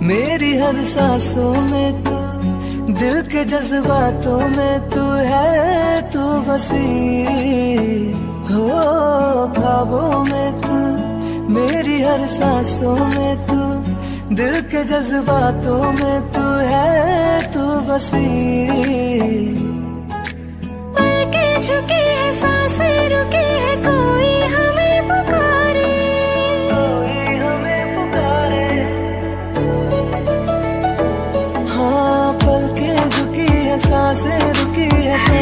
मेरी हर सांसों में तू, दिल के जज्बातों में तू है, तू बसी हो, ख्वाबों में तू, मेरी हर सांसों में तू, दिल के जज्बातों में तू है, तू बसी पल साँसें रुकी है तो